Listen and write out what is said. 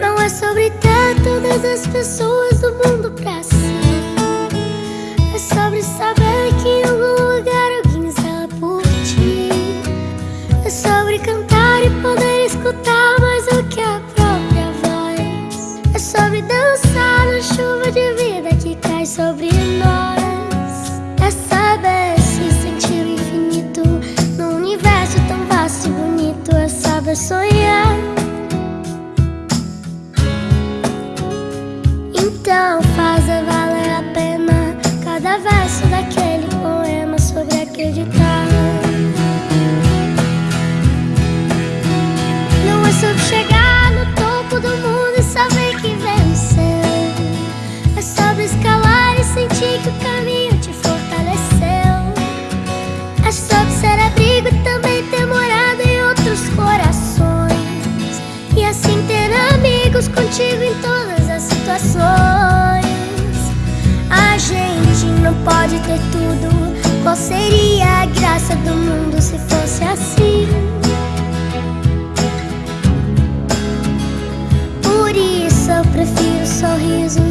Não é sobre ter todas as pessoas do mundo pra si. É sobre saber que em algum lugar alguém zela por ti. É sobre cantar e poder escutar sonhar. Então faz valer a pena cada verso daquele poema sobre acreditar. Não é sobre chegar contigo em todas as situações. A gente não pode ter tudo. Qual seria a graça do mundo se fosse assim? Por isso eu prefiro sorrisos